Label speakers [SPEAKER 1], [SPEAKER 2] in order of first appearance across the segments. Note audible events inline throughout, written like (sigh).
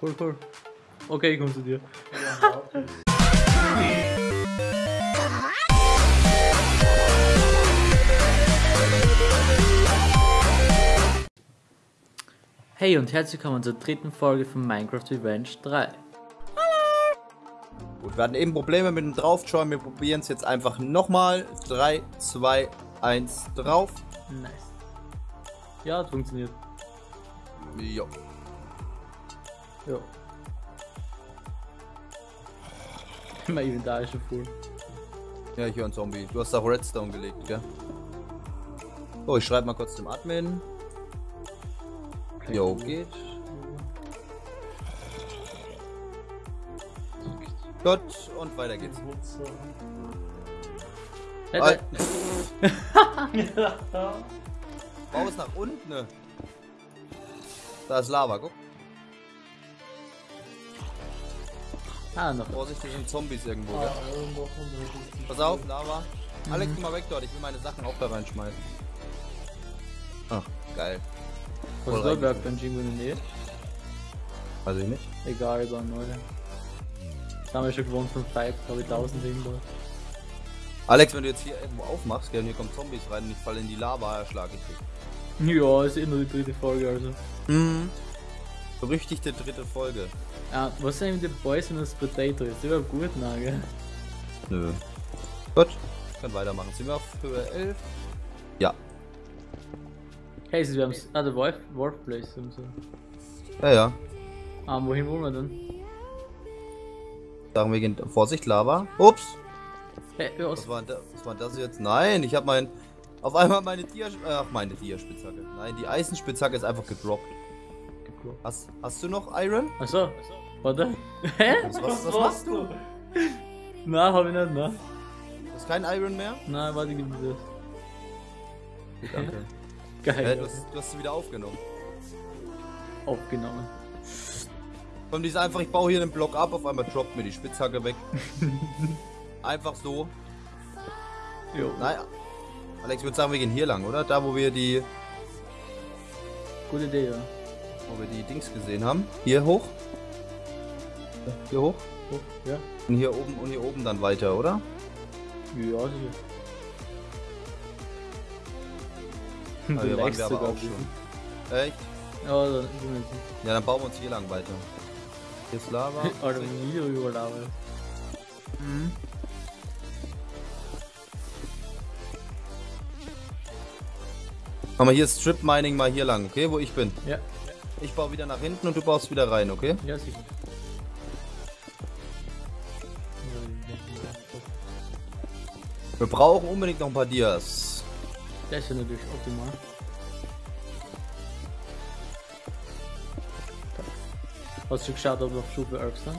[SPEAKER 1] Cool, cool. Okay, ich komm zu dir. Hey und herzlich willkommen zur dritten Folge von Minecraft Revenge 3.
[SPEAKER 2] Gut, wir hatten eben Probleme mit dem Draufschauen. Wir probieren es jetzt einfach nochmal. 3, 2, 1, drauf.
[SPEAKER 1] Nice. Ja, hat funktioniert.
[SPEAKER 2] Jo.
[SPEAKER 1] Ja. (laughs) mein Inventar ist schon voll.
[SPEAKER 2] Ja, ich höre einen Zombie. Du hast da Redstone gelegt, gell? Oh, ich schreibe mal kurz dem Admin. Jo, geht. Gut, und weiter geht's.
[SPEAKER 1] Hey,
[SPEAKER 2] Al-
[SPEAKER 1] da-
[SPEAKER 2] Bau es nach unten. ne? Da ist Lava, guck.
[SPEAKER 1] Ah, noch.
[SPEAKER 2] Vorsicht, hier sind Zombies irgendwo, gell? Pass auf, Lava. Alex, geh mal weg dort. Ich will meine Sachen auch da reinschmeißen. Ach, geil.
[SPEAKER 1] Was da
[SPEAKER 2] reingekommen.
[SPEAKER 1] Werkbench irgendwo in der Nähe?
[SPEAKER 2] Weiß ich nicht.
[SPEAKER 1] Egal, über neue. Das haben wir schon gewohnt von Five, glaube ich, 1000 irgendwo.
[SPEAKER 2] Alex, wenn du jetzt hier irgendwo aufmachst, gell, und hier kommen Zombies rein und ich falle in die Lava, erschlag ich dich.
[SPEAKER 1] Ja, ist eh nur die dritte Folge, also.
[SPEAKER 2] Mhm. Berüchtigte dritte Folge.
[SPEAKER 1] Ah, was sind die Boys und das Potato? Ist überhaupt gut, na, gell?
[SPEAKER 2] Nö. Gut, ich kann weitermachen. Sind wir auf Höhe 11? Ja.
[SPEAKER 1] Hey, wir haben Ah, der Wolf, Wolf Place und so.
[SPEAKER 2] Ja, ja.
[SPEAKER 1] Ah, wohin wollen wir denn?
[SPEAKER 2] Sagen wir gehen. Vorsicht, Lava. Ups.
[SPEAKER 1] Hey, ja,
[SPEAKER 2] Was war, denn da, was war das jetzt? Nein, ich habe mein. Auf einmal meine Tier. Ach, meine Tierspitzhacke. Nein, die Eisenspitzhacke ist einfach gedroppt. Hast, hast du noch Iron?
[SPEAKER 1] Achso, warte. Hä?
[SPEAKER 2] Was- was- was machst du?
[SPEAKER 1] Nein, hab ich nicht, ne?
[SPEAKER 2] Du hast kein Iron mehr?
[SPEAKER 1] Nein, warte, gib mir das.
[SPEAKER 2] Danke.
[SPEAKER 1] Geil.
[SPEAKER 2] Hä, du, hast, du hast sie wieder aufgenommen.
[SPEAKER 1] Aufgenommen.
[SPEAKER 2] Komm, die ist einfach, ich baue hier den Block ab, auf einmal droppt mir die Spitzhacke weg. (laughs) einfach so.
[SPEAKER 1] Jo.
[SPEAKER 2] Naja. Alex, ich würde sagen, wir gehen hier lang, oder? Da, wo wir die,
[SPEAKER 1] Gute Idee, ja.
[SPEAKER 2] Wo wir die Dings gesehen haben. Hier hoch. Hier hoch.
[SPEAKER 1] Oh, ja.
[SPEAKER 2] Und hier oben und hier oben dann weiter, oder?
[SPEAKER 1] Ja, sicher.
[SPEAKER 2] Ah, (laughs) hier waren wir aber
[SPEAKER 1] sogar
[SPEAKER 2] auch
[SPEAKER 1] bisschen.
[SPEAKER 2] schon. Echt?
[SPEAKER 1] Ja, dann
[SPEAKER 2] Ja, dann bauen wir uns hier lang weiter. Hier ist Lava.
[SPEAKER 1] Alter, wie über Lava.
[SPEAKER 2] Komm mal, hier ist Strip Mining mal hier lang, okay? Wo ich bin.
[SPEAKER 1] Ja,
[SPEAKER 2] Ich baue wieder nach hinten und du baust wieder rein, okay?
[SPEAKER 1] ja, sicher.
[SPEAKER 2] Wir brauchen unbedingt noch ein paar Dias.
[SPEAKER 1] Das ist ja natürlich optimal. Hast du geschaut, ob noch Stufe 11 sind?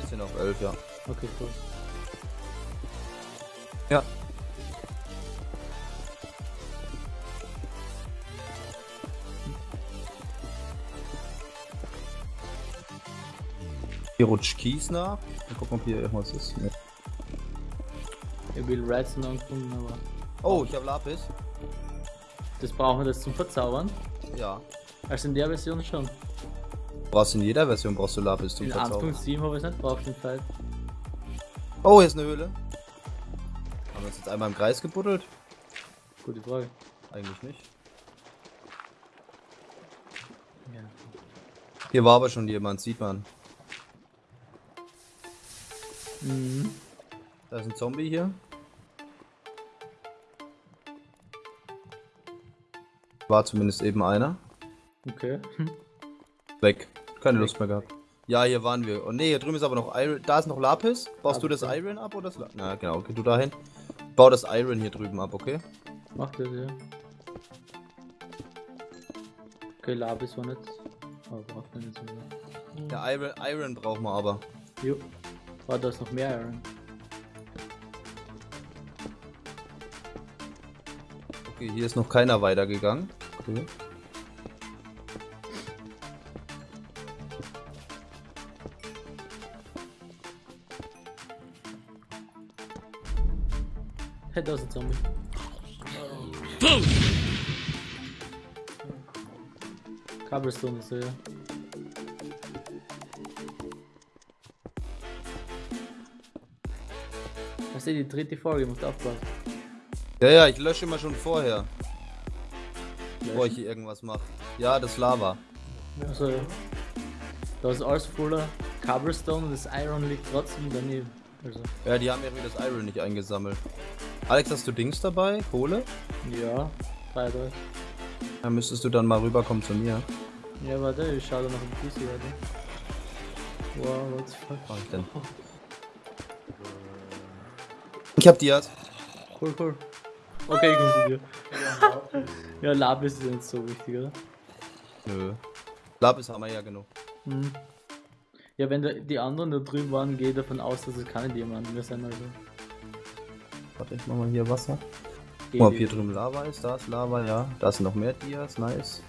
[SPEAKER 2] Wir sind auf 11, ja.
[SPEAKER 1] Okay, cool.
[SPEAKER 2] Ja. Hier rutscht Kies nach. Mal gucken, ob hier irgendwas ist. Nee.
[SPEAKER 1] Ich will Redstone angefunden, aber
[SPEAKER 2] Oh, ich habe Lapis.
[SPEAKER 1] das brauchen wir das zum Verzaubern.
[SPEAKER 2] Ja.
[SPEAKER 1] Also in der Version schon.
[SPEAKER 2] Brauchst in jeder Version brauchst du Lapis zum
[SPEAKER 1] In
[SPEAKER 2] Verzaubern.
[SPEAKER 1] 1.7 habe ich es nicht braucht den Fall.
[SPEAKER 2] Oh, hier ist eine Höhle. Haben wir uns jetzt einmal im Kreis gebuddelt?
[SPEAKER 1] Gute Frage.
[SPEAKER 2] Eigentlich nicht.
[SPEAKER 1] Ja.
[SPEAKER 2] Hier war aber schon jemand, sieht man.
[SPEAKER 1] Mhm.
[SPEAKER 2] Da ist ein Zombie hier. War zumindest eben einer.
[SPEAKER 1] Okay. (laughs)
[SPEAKER 2] Weg. Keine Lust mehr gehabt. Ja, hier waren wir. Oh ne, hier drüben ist aber noch Iron. Da ist noch Lapis. Baust du das
[SPEAKER 1] Lapis,
[SPEAKER 2] Iron ab oder das La Na genau, okay, du dahin. Bau das Iron hier drüben ab, okay?
[SPEAKER 1] Macht das, ja. Okay, Labis war nicht. Aber braucht man nicht so mehr.
[SPEAKER 2] Ja, Iron, Iron brauchen wir aber.
[SPEAKER 1] Jo. War da ist noch mehr Iron.
[SPEAKER 2] Okay, hier ist noch keiner weitergegangen. Okay.
[SPEAKER 1] Hey, da ist ein Zombie. Cobblestone ist er, ja. Das ist eh die dritte Folge, musst aufpassen.
[SPEAKER 2] Ja, ja, ich lösche immer schon vorher, bevor ich hier irgendwas mache. Ja, das Lava.
[SPEAKER 1] Also, ja. Da ist alles voller Cobblestone und das Iron liegt trotzdem daneben. Also,
[SPEAKER 2] Ja, die haben irgendwie das Iron nicht eingesammelt. Alex, hast du Dings dabei? Kohle?
[SPEAKER 1] ja, drei.
[SPEAKER 2] Dann müsstest du dann mal rüberkommen zu mir.
[SPEAKER 1] Ja, warte, ich schau da noch ein bisschen weiter. Wow, what the fuck.
[SPEAKER 2] Was ich denn? (laughs) Ich hab Dias.
[SPEAKER 1] Cool, cool. Okay, ich komm zu dir. ja, Lapis ist nicht so wichtig, oder?
[SPEAKER 2] Nö. Lapis haben wir ja genug.
[SPEAKER 1] Hm. Ja, wenn da die anderen da drüben waren, gehe ich davon aus, dass es keine Diamanten mehr sind, also.
[SPEAKER 2] Warte, ich mach mal hier Wasser. Guck mal, ob hier drüben Lava ist. Da ist Lava, ja. Da sind noch mehr Dias, nice.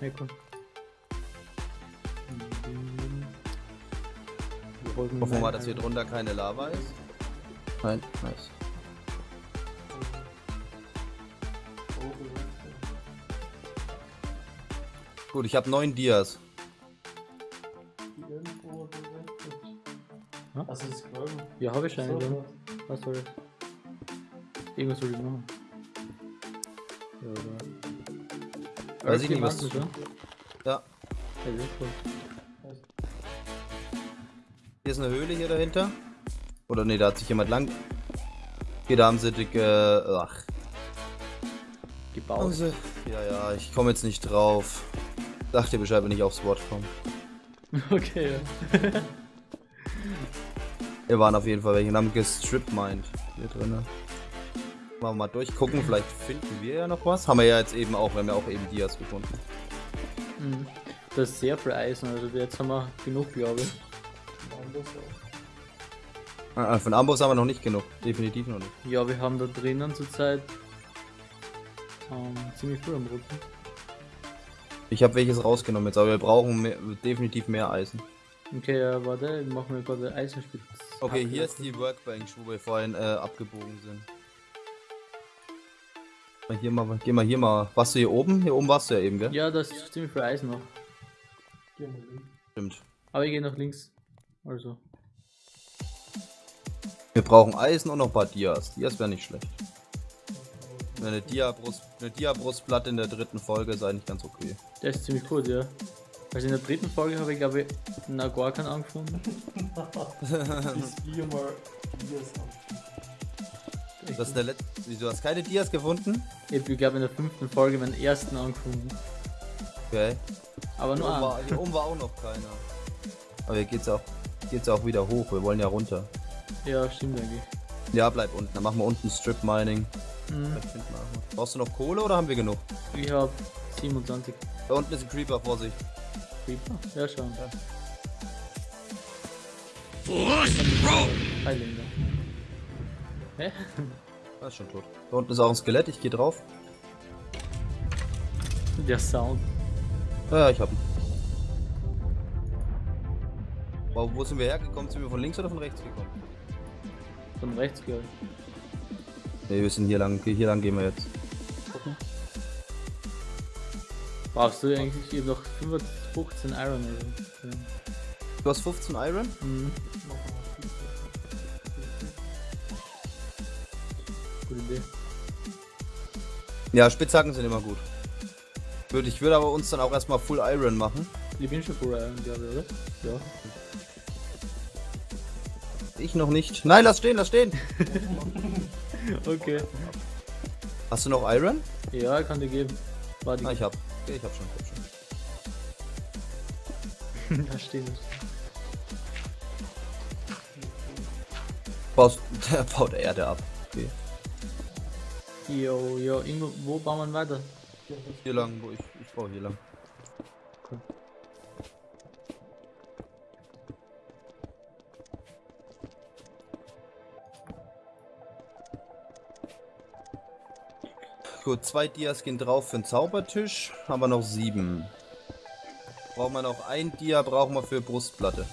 [SPEAKER 1] Ja, cool. Wir holen
[SPEAKER 2] Hoffen wir mal, dass hier drunter keine Lava ist. Nein, nice. Gut, ich habe neun Dias.
[SPEAKER 3] Hast du das Scrollen?
[SPEAKER 1] Ja, habe ich einen. So. Was soll das? Irgendwas soll ich machen. Ja, oder?
[SPEAKER 2] Weiß ich nicht, was-
[SPEAKER 1] Diamanten,
[SPEAKER 2] Ja,
[SPEAKER 1] Ja.
[SPEAKER 2] Hier ist eine Höhle hier dahinter. Oder nee, da hat sich jemand lang. Hier, da haben sie dicke. Ach.
[SPEAKER 1] Gebaut.
[SPEAKER 2] Sie. Ja, ja, ich komme jetzt nicht drauf. Sag dir Bescheid, wenn ich aufs Wort komme. (laughs)
[SPEAKER 1] Okay, ja. (laughs)
[SPEAKER 2] Wir waren auf jeden Fall welche und haben gestrip-mined hier drinnen. Machen wir mal durchgucken, vielleicht finden wir ja noch was. Haben wir ja jetzt eben auch, wir haben ja auch eben Dias gefunden.
[SPEAKER 1] Mhm. Das ist sehr viel Eisen, also jetzt haben wir genug, glaube ich.
[SPEAKER 2] Ah, Von Ambos haben wir noch nicht genug, definitiv noch nicht.
[SPEAKER 1] Ja, wir haben da drinnen zurzeit ähm, ziemlich viel am Rücken.
[SPEAKER 2] Ich habe welches rausgenommen jetzt, aber wir brauchen mehr, definitiv mehr Eisen.
[SPEAKER 1] Okay, ja, warte, ich mache mir gerade Eisenspitz.
[SPEAKER 2] Okay, hier ist die Workbench, wo wir vorhin äh, abgebogen sind. Mal Hier mal, geh mal hier mal. Warst du hier oben? Hier oben warst du ja eben, gell?
[SPEAKER 1] Ja, da ist ziemlich viel Eisen noch.
[SPEAKER 2] Stimmt.
[SPEAKER 1] Aber ich gehe nach links. Also.
[SPEAKER 2] Wir brauchen Eisen und noch ein paar Dias. Dias wäre nicht schlecht. Eine Dia-Brust, eine Dia-Brustplatte in der dritten Folge ist eigentlich ganz okay.
[SPEAKER 1] Der ist ziemlich cool, ja. Also in der dritten Folge habe ich glaube ich gar keinen angefunden. (laughs) (laughs)
[SPEAKER 2] Das ist der letzte. Wieso hast du keine Dias gefunden?
[SPEAKER 1] Ich habe glaube in der fünften Folge meinen ersten angefunden.
[SPEAKER 2] Okay.
[SPEAKER 1] Aber
[SPEAKER 2] Hier
[SPEAKER 1] nur
[SPEAKER 2] oben, war,
[SPEAKER 1] einen.
[SPEAKER 2] hier oben war auch noch keiner. Aber hier geht's auch, geht's auch wieder hoch. Wir wollen ja runter.
[SPEAKER 1] Ja, stimmt eigentlich.
[SPEAKER 2] Ja, bleib unten. Dann machen wir unten Strip Mining.
[SPEAKER 1] Mhm.
[SPEAKER 2] Brauchst du noch Kohle oder haben wir genug?
[SPEAKER 1] Ich habe 27
[SPEAKER 2] Da unten ist ein Creeper, Vorsicht.
[SPEAKER 1] Creeper. Ja, schon. Highlander. Hä? (laughs)
[SPEAKER 2] Er ist schon tot. Da unten ist auch ein Skelett, ich gehe drauf.
[SPEAKER 1] Der Sound.
[SPEAKER 2] Ja, ja, ich hab ihn. Wow, wo sind wir hergekommen? Sind wir von links oder von rechts gekommen?
[SPEAKER 1] Von rechts, glaube ich.
[SPEAKER 2] Ne, wir sind hier lang. Hier lang gehen wir jetzt.
[SPEAKER 1] Brauchst du eigentlich eben noch 15 Iron? Ja.
[SPEAKER 2] Du hast 15 Iron?
[SPEAKER 1] Mhm. Gute Idee.
[SPEAKER 2] Ja, Spitzhacken sind immer gut. Würde, ich würde aber uns dann auch erstmal Full Iron machen.
[SPEAKER 1] Ich bin schon Full Iron, glaube ich, oder? Ja.
[SPEAKER 2] Ich noch nicht. Nein, lass stehen, lass stehen. (laughs)
[SPEAKER 1] Okay.
[SPEAKER 2] Hast du noch Iron?
[SPEAKER 1] Ja, kann dir geben. Warte,
[SPEAKER 2] Ah, ich hab. Okay, ich hab schon. Ich hab schon. (laughs)
[SPEAKER 1] da steht es.
[SPEAKER 2] Baust, (laughs) der baut Erde ab. Okay.
[SPEAKER 1] Jo, jo, irgendwo, wo bauen wir weiter?
[SPEAKER 2] Hier lang, wo ich. Ich baue hier lang. Gut, zwei Dias gehen drauf für den Zaubertisch. Haben wir noch sieben. Brauchen wir noch ein Dia, brauchen wir für Brustplatte.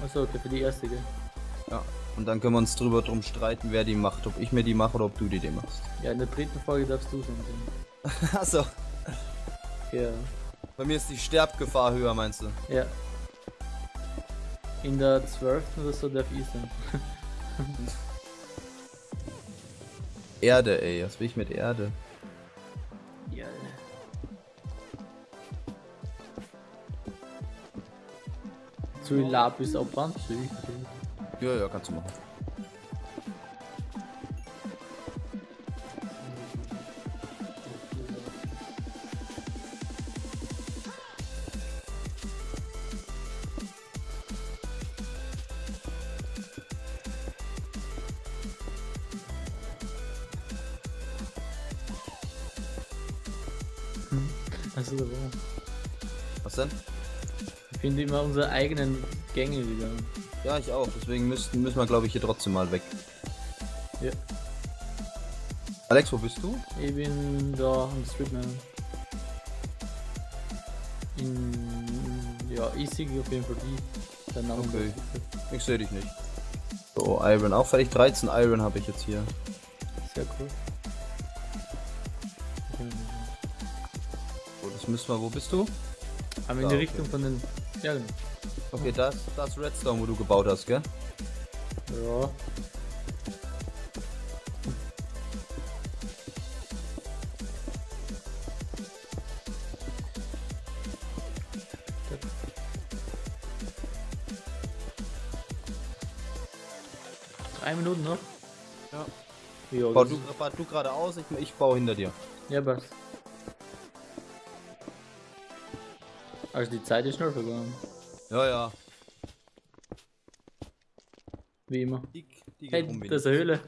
[SPEAKER 1] Achso, okay, für die erste, gell?
[SPEAKER 2] Ja. Und dann können wir uns drüber drum streiten, wer die macht. Ob ich mir die mache oder ob du die dir machst.
[SPEAKER 1] Ja, in der dritten Folge darfst du sein. (laughs)
[SPEAKER 2] Achso.
[SPEAKER 1] Ja.
[SPEAKER 2] Bei mir ist die Sterbgefahr höher, meinst du?
[SPEAKER 1] Ja. In der 12. oder so darf ich sein. (laughs)
[SPEAKER 2] Erde, ey. Was will ich mit Erde?
[SPEAKER 1] Ja. Zu Lapis abwand?
[SPEAKER 2] Ja, ja, kannst du machen.
[SPEAKER 1] Also, da war.
[SPEAKER 2] Was denn?
[SPEAKER 1] Ich finde immer unsere eigenen Gänge wieder.
[SPEAKER 2] Ja, ich auch. Deswegen müssen, müssen wir, glaube ich, hier trotzdem mal weg.
[SPEAKER 1] Ja.
[SPEAKER 2] Alex, wo bist du?
[SPEAKER 1] Ich bin da am Streetman. In. Ja, ich sehe auf jeden Fall die. Der Name
[SPEAKER 2] Okay. Ich sehe dich nicht. So, Iron. Auch fertig. 13 Iron habe ich jetzt hier.
[SPEAKER 1] Sehr cool.
[SPEAKER 2] Müssen wir. Wo bist du?
[SPEAKER 1] Aber in die. Richtung von den. Ja, genau.
[SPEAKER 2] Okay, das, das Redstone, wo du gebaut hast, gell?
[SPEAKER 1] Ja. Drei Minuten noch?
[SPEAKER 2] Ja.
[SPEAKER 1] Ja,
[SPEAKER 2] Bau
[SPEAKER 1] das-
[SPEAKER 2] du, du geradeaus, ich, ich baue hinter dir.
[SPEAKER 1] ja passt. Also die Zeit ist schnell vergangen.
[SPEAKER 2] Ja, ja.
[SPEAKER 1] Wie immer.
[SPEAKER 2] Die, die
[SPEAKER 1] Hey, das ist eine Höhle.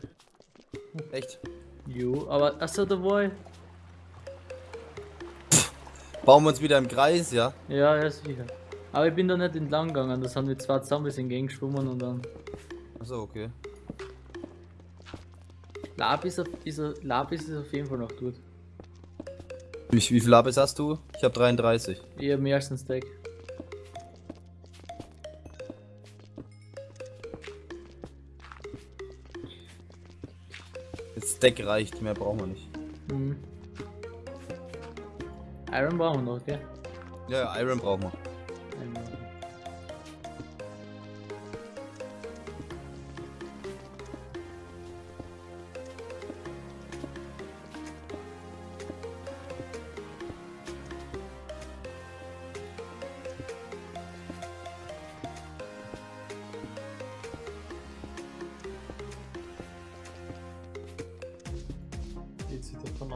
[SPEAKER 2] Echt?
[SPEAKER 1] Jo, aber achso, da war ich.
[SPEAKER 2] Bauen wir uns wieder im Kreis, ja?
[SPEAKER 1] Ja, ja, sicher. Aber ich bin da nicht entlang gegangen, da sind wir zwei Zombies entgegengeschwommen und dann.
[SPEAKER 2] Achso, okay.
[SPEAKER 1] Lapis, ist, Lapis ist auf jeden Fall noch gut.
[SPEAKER 2] Wie, wie viel Lapis hast du? Ich habe 33.
[SPEAKER 1] Ich hab mehr als ein Stack.
[SPEAKER 2] Das Deck reicht, mehr brauchen wir nicht.
[SPEAKER 1] Mhm. Iron brauchen wir noch, gell?
[SPEAKER 2] Ja, ja, Iron brauchen wir.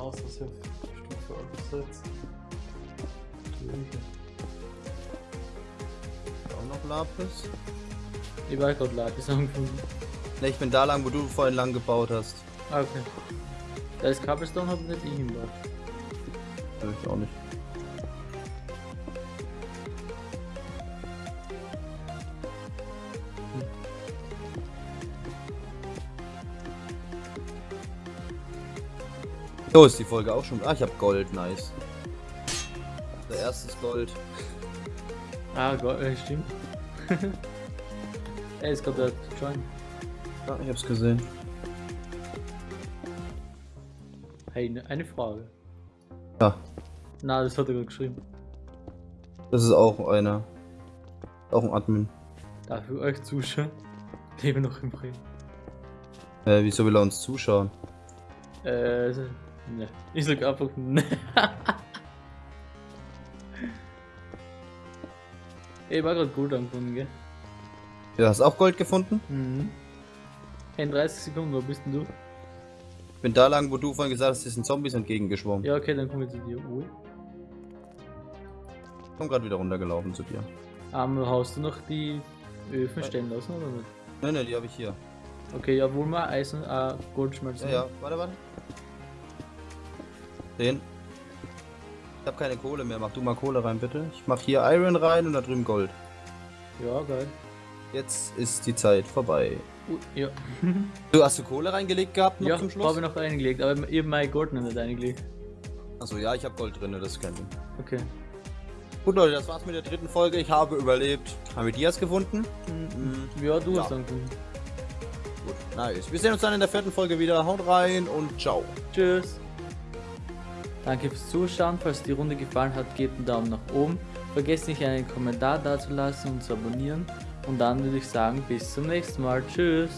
[SPEAKER 3] Aus, dass ihr Stufe 11 setzt?
[SPEAKER 2] Auch noch Lapis?
[SPEAKER 1] Ich war gerade Lapis angefunden.
[SPEAKER 2] Ne, ich bin da lang, wo du vorhin lang gebaut hast.
[SPEAKER 1] Ah, okay. Da ist Cobblestone, hab nicht ich hingebracht.
[SPEAKER 2] Ja, ich auch nicht. So ist die Folge auch schon. Ah, ich habe Gold, nice. Der erste ist Gold.
[SPEAKER 1] Ah, Gott, äh, stimmt. er ist gerade der Join.
[SPEAKER 2] Ja, ich hab's gesehen.
[SPEAKER 1] Hey, ne- eine Frage.
[SPEAKER 2] Ja,
[SPEAKER 1] Na, das hat er gerade geschrieben.
[SPEAKER 2] das ist auch einer. Auch ein Admin.
[SPEAKER 1] Darf ich euch zuschauen? Lebe noch im Bremen.
[SPEAKER 2] Äh, wieso will er uns zuschauen?
[SPEAKER 1] Äh, ne. Ich sag einfach ne. ich war gerade gut angefangen, gell?
[SPEAKER 2] Ja, hast auch Gold gefunden?
[SPEAKER 1] Mhm. In 30 Sekunden, wo bist denn du?
[SPEAKER 2] Ich bin da lang, wo du vorhin gesagt hast, hier sind Zombies entgegengeschwommen.
[SPEAKER 1] Ja, okay, dann komm ich zu dir. Ui.
[SPEAKER 2] Ich bin gerade wieder runtergelaufen zu dir.
[SPEAKER 1] Ähm, hast du noch die Öfen stehen lassen oder nicht?
[SPEAKER 2] Ne, ne, die habe ich hier.
[SPEAKER 1] Okay, ja, wohl mal Eisen, äh, Goldschmelzen.
[SPEAKER 2] Ja, ja, warte, warte. Den. Ich habe keine Kohle mehr. Mach du mal Kohle rein, bitte. Ich mach hier Iron rein und da drüben Gold.
[SPEAKER 1] Ja, geil.
[SPEAKER 2] Jetzt ist die Zeit vorbei.
[SPEAKER 1] Ui, ja. (laughs)
[SPEAKER 2] Du hast du Kohle reingelegt gehabt noch
[SPEAKER 1] ja,
[SPEAKER 2] zum
[SPEAKER 1] habe
[SPEAKER 2] Schluss?
[SPEAKER 1] ich noch reingelegt, aber hab mein Gold noch nicht reingelegt.
[SPEAKER 2] Achso, ja, ich habe Gold drin, das ist kein Ding.
[SPEAKER 1] Okay.
[SPEAKER 2] Gut, Leute, das war's mit der dritten Folge. Ich habe überlebt. Haben wir Dias gefunden?
[SPEAKER 1] Mhm. Ja, du
[SPEAKER 2] Ja.
[SPEAKER 1] hast angefangen.
[SPEAKER 2] Gut, nice. Wir sehen uns dann in der vierten Folge wieder. Haut rein und ciao.
[SPEAKER 1] Tschüss. Danke fürs Zuschauen. Falls die Runde gefallen hat, gebt einen Daumen nach oben. Vergesst nicht einen Kommentar dazulassen und zu abonnieren. Und dann würde ich sagen, bis zum nächsten Mal. Tschüss.